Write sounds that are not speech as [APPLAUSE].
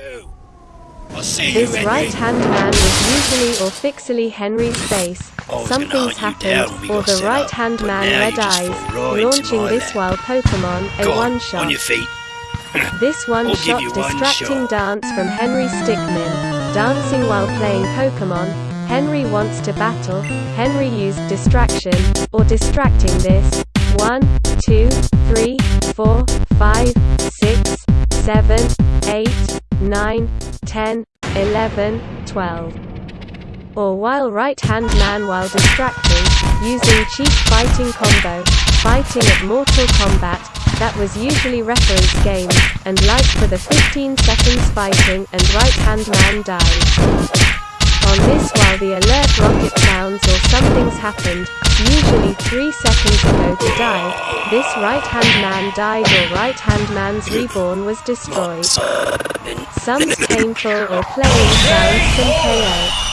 you. I'll see This you, right-hand man was usually or fixally Henry's face. Oh, I Something's hunt you down happened, or the right-hand man red eyes, right launching this while Pokemon a Go one-shot. on your feet. [LAUGHS] This one-shot one distracting shot. dance from Henry Stickmin. Dancing while playing Pokemon. Henry wants to battle. Henry used distraction, or distracting this. 1, 2, 3, 4, 5, 6, 7, 8, 9, 10, 11, 12. Or while right-hand man while distracting, using cheap fighting combo, fighting at Mortal Kombat, that was usually reference game, and like for the 15 seconds fighting and right-hand man died. On this while the alert rocket sounds or something's happened, usually 3 seconds ago to die, this right-hand man died or right-hand man's reborn was destroyed. Some's painful or playing sounds some KO.